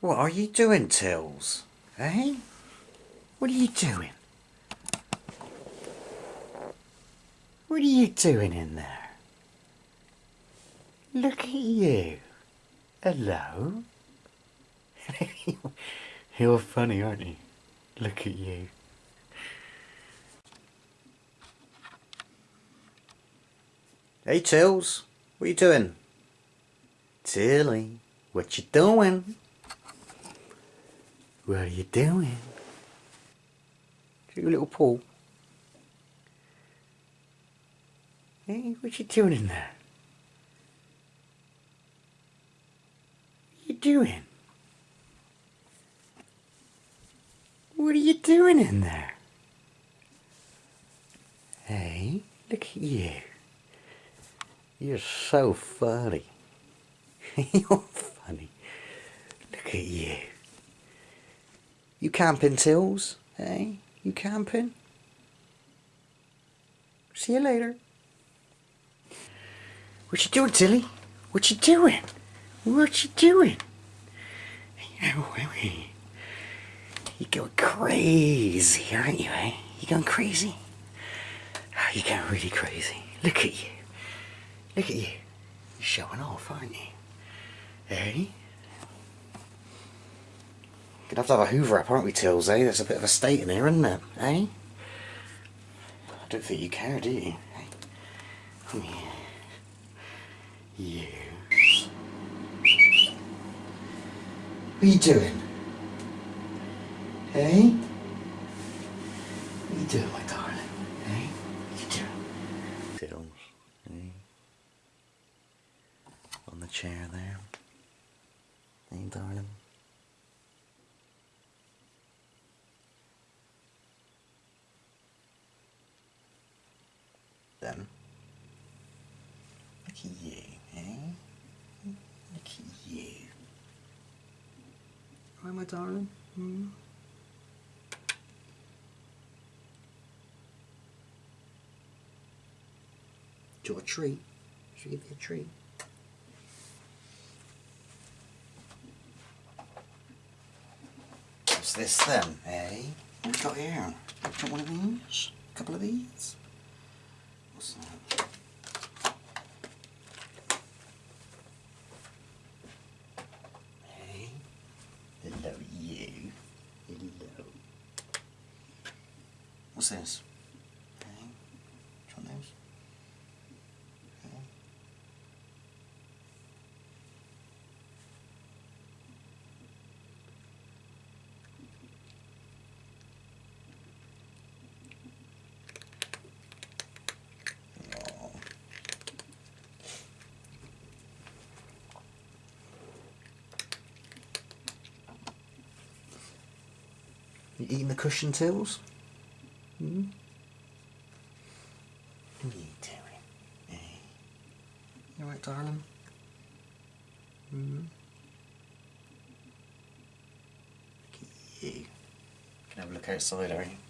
What are you doing, Tills? Eh? What are you doing? What are you doing in there? Look at you. Hello? You're funny, aren't you? Look at you. Hey, Tills. What are you doing? Tilly, what you doing? What are you doing? Your little paw. Hey, what you doing in there? What you doing? What are you doing in there? Hey, look at you. You're so funny. You're funny. Look at you. You camping, Tills? Hey, you camping? See you later. What you doing, Tilly? What you doing? What you doing? You're going crazy, aren't you, eh? You going crazy? Oh, you're going really crazy. Look at you. Look at you. You're showing off, aren't you? Eh? Gonna have to have a hoover up, aren't we, Tills, eh? There's a bit of a state in here, isn't there? Eh? I don't think you care, do you? Eh? Come here. You. What are you doing? Hey? What are you doing, my darling? Hey? What are you doing? Tills, hey? On the chair there. Hey, darling? Then, look at you, eh? Look at you. Right, my darling? Hmm? Do a treat? Should give you a treat? What's this then, eh? What we got here? Got one of these? A couple of these? What's that? Hey, hello you. Hello. What's this? Hey, do you want those? Hey. Aw. You eating the cushion Tills? Hmm? What are you doing? Eh? You alright, darling? Hmm? Look at you. Can have a look outside, are you?